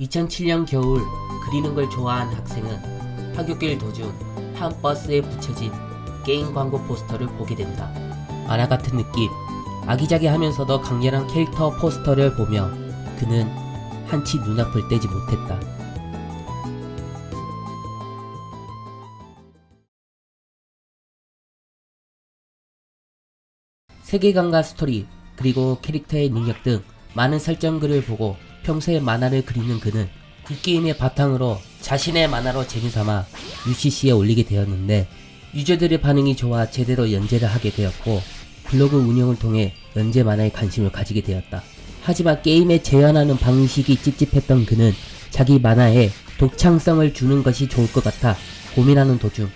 2007년 겨울 그리는 걸 좋아한 학생은 하굣길 도중 한 버스에 붙여진 게임 광고 포스터를 보게 된다. 만화 같은 느낌, 아기자기하면서도 강렬한 캐릭터 포스터를 보며 그는 한치 눈앞을 떼지 못했다. 세계관과 스토리, 그리고 캐릭터의 능력 등 많은 설정글을 보고 평소에 만화를 그리는 그는 그 게임의 바탕으로 자신의 만화로 재미삼아 UCC에 올리게 되었는데 유저들의 반응이 좋아 제대로 연재를 하게 되었고 블로그 운영을 통해 연재 만화에 관심을 가지게 되었다. 하지만 게임에 재현하는 방식이 찝찝했던 그는 자기 만화에 독창성을 주는 것이 좋을 것 같아 고민하는 도중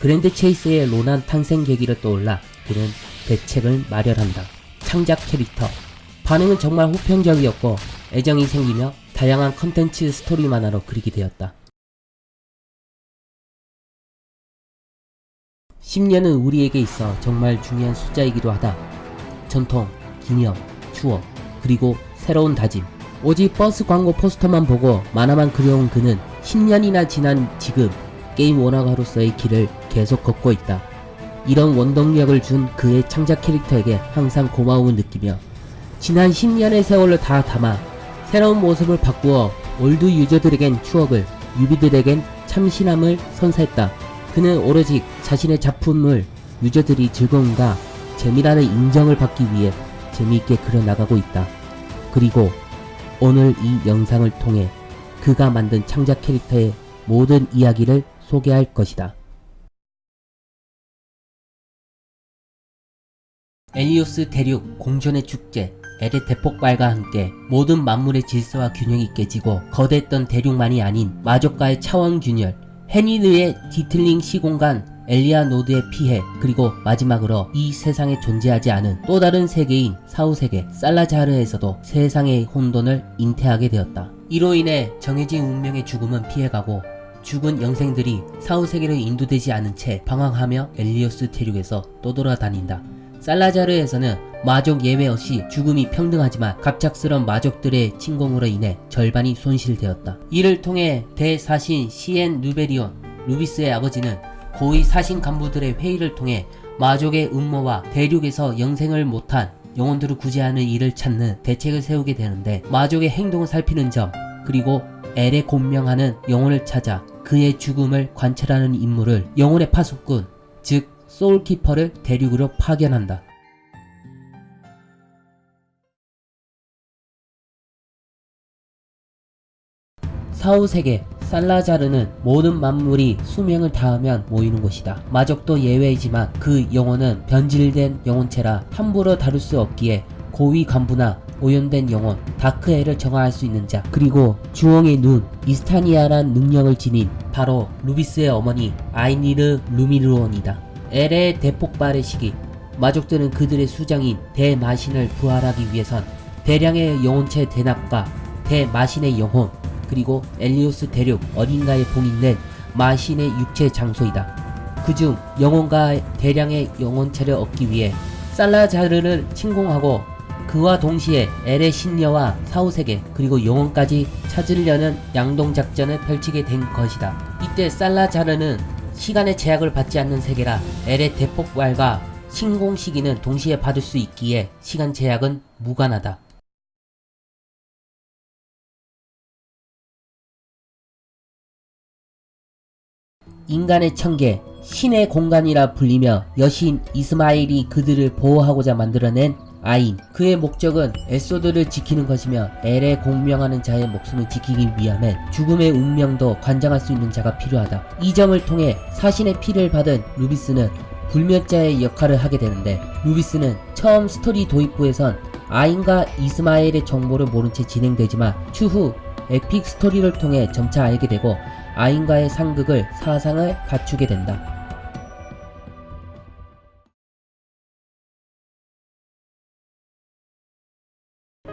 그랜드 체이스의 로난 탄생 계기를 떠올라 그는 대책을 마련한다. 창작 캐릭터 반응은 정말 호평적이었고 애정이 생기며 다양한 컨텐츠 스토리 만화로 그리게 되었다. 10년은 우리에게 있어 정말 중요한 숫자이기도 하다. 전통, 기념, 추억, 그리고 새로운 다짐. 오직 버스 광고 포스터만 보고 만화만 그려온 그는 10년이나 지난 지금 게임 원화가로서의 길을 계속 걷고 있다. 이런 원동력을 준 그의 창작 캐릭터에게 항상 고마움을 느끼며 지난 10년의 세월을 다 담아 새로운 모습을 바꾸어 old user들에겐 추억을 newbie들에겐 참신함을 선사했다. 그는 오로지 자신의 작품을 user들이 즐거움과 재미라는 인정을 받기 위해 재미있게 그려나가고 있다. 그리고 오늘 이 영상을 통해 그가 만든 창작 캐릭터의 모든 이야기를 소개할 것이다. 엘리오스 대륙 공존의 축제 엘의 대폭발과 함께 모든 만물의 질서와 균형이 깨지고 거대했던 대륙만이 아닌 마족과의 차원 균열 헤니드의 디틀링 시공간 엘리아 노드의 피해 그리고 마지막으로 이 세상에 존재하지 않은 또 다른 세계인 사후세계 살라자르에서도 세상의 혼돈을 잉태하게 되었다. 이로 인해 정해진 운명의 죽음은 피해가고 죽은 영생들이 사후세계로 인도되지 않은 채 방황하며 엘리오스 대륙에서 떠돌아다닌다. 살라자르에서는 마족 예외 없이 죽음이 평등하지만 갑작스런 마족들의 침공으로 인해 절반이 손실되었다. 이를 통해 대사신 시엔 누베리온 루비스의 아버지는 고위 사신 간부들의 회의를 통해 마족의 음모와 대륙에서 영생을 못한 영혼들을 구제하는 일을 찾는 대책을 세우게 되는데 마족의 행동을 살피는 점 그리고 엘에 곤명하는 영혼을 찾아 그의 죽음을 관찰하는 임무를 영혼의 파수꾼 즉 소울키퍼를 대륙으로 파견한다. 사후세계 살라자르는 모든 만물이 수명을 다하면 모이는 곳이다. 마족도 예외이지만 그 영혼은 변질된 영혼체라 함부로 다룰 수 없기에 고위 간부나 오염된 영혼, 다크엘을 정화할 수 있는 자, 그리고 주홍의 눈, 이스타니아란 능력을 지닌 바로 루비스의 어머니 아이니르 루미르온이다. 엘의 대폭발의 시기, 마족들은 그들의 수장인 대마신을 부활하기 위해선 대량의 영혼체 대납과 대마신의 영혼, 그리고 엘리오스 대륙 어딘가에 봉인된 마신의 육체 장소이다. 그중 영혼과 대량의 영혼체를 얻기 위해 살라자르를 침공하고 그와 동시에 엘의 신녀와 사후세계 그리고 영혼까지 찾으려는 양동작전을 펼치게 된 것이다. 이때 살라자르는 시간의 제약을 받지 않는 세계라 엘의 대폭발과 신공 시기는 동시에 받을 수 있기에 시간 제약은 무관하다. 인간의 천계, 신의 공간이라 불리며 여신 이스마엘이 그들을 보호하고자 만들어낸 아인 그의 목적은 엘소드를 지키는 것이며 엘에 공명하는 자의 목숨을 지키기 위함에 죽음의 운명도 관장할 수 있는 자가 필요하다. 이 점을 통해 사신의 피를 받은 루비스는 불멸자의 역할을 하게 되는데 루비스는 처음 스토리 도입부에선 아인과 이스마엘의 정보를 모른 채 진행되지만 추후 epic 스토리를 통해 점차 알게 되고 아인과의 상극의 사상을 갖추게 된다.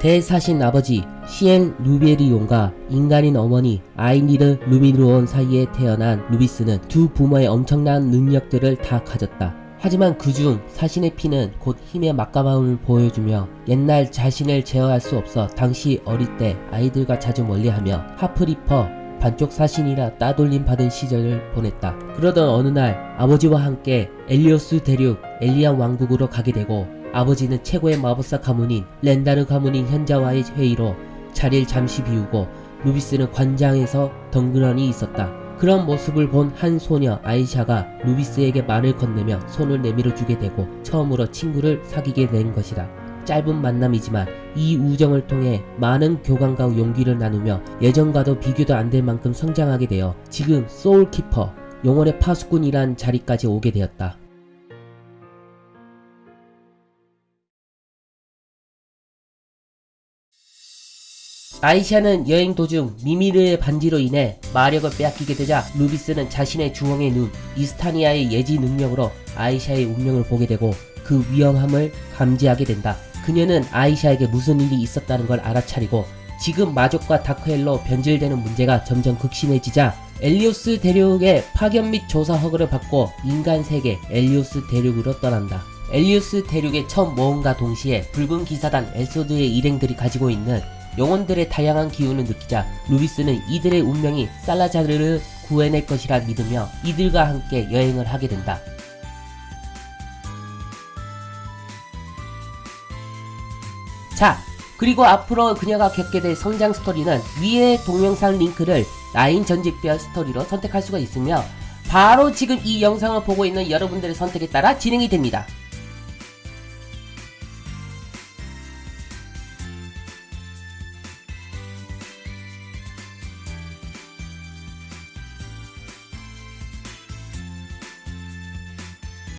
대사신 아버지 시엔 루베리온과 인간인 어머니 아이니르 루미르온 사이에 태어난 루비스는 두 부모의 엄청난 능력들을 다 가졌다. 하지만 그중 사신의 피는 곧 힘의 막강함을 보여주며 옛날 자신을 제어할 수 없어 당시 어릴 때 아이들과 자주 멀리하며 half reaper 반쪽 사신이라 따돌림 받은 시절을 보냈다. 그러던 어느 날 아버지와 함께 엘리오스 대륙 엘리안 왕국으로 가게 되고 아버지는 최고의 마법사 가문인 렌다르 가문인 현자와의 회의로 자리를 잠시 비우고 루비스는 관장에서 덩그러니 있었다. 그런 모습을 본 한 소녀 아이샤가 루비스에게 말을 건네며 손을 내밀어 주게 되고 처음으로 친구를 사귀게 된 것이다. 짧은 만남이지만 이 우정을 통해 많은 교감과 용기를 나누며 예전과도 비교도 안 될 만큼 성장하게 되어 지금 소울키퍼, 영혼의 파수꾼이란 자리까지 오게 되었다. 아이샤는 여행 도중 미미르의 반지로 인해 마력을 빼앗기게 되자 루비스는 자신의 주홍의 눈 이스타니아의 예지 능력으로 아이샤의 운명을 보게 되고 그 위험함을 감지하게 된다. 그녀는 아이샤에게 무슨 일이 있었다는 걸 알아차리고 지금 마족과 다크엘로 변질되는 문제가 점점 극심해지자 엘리오스 대륙의 파견 및 조사 허가를 받고 인간 세계 엘리오스 대륙으로 떠난다. 엘리오스 대륙의 첫 모험과 동시에 붉은 기사단 엘소드의 일행들이 가지고 있는 영혼들의 다양한 기운을 느끼자 루비스는 이들의 운명이 살라자르를 구해낼 것이라 믿으며 이들과 함께 여행을 하게 된다. 자, 그리고 앞으로 그녀가 겪게 될 성장 스토리는 위의 동영상 링크를 라인 전직별 스토리로 선택할 수가 있으며 바로 지금 이 영상을 보고 있는 여러분들의 선택에 따라 진행이 됩니다.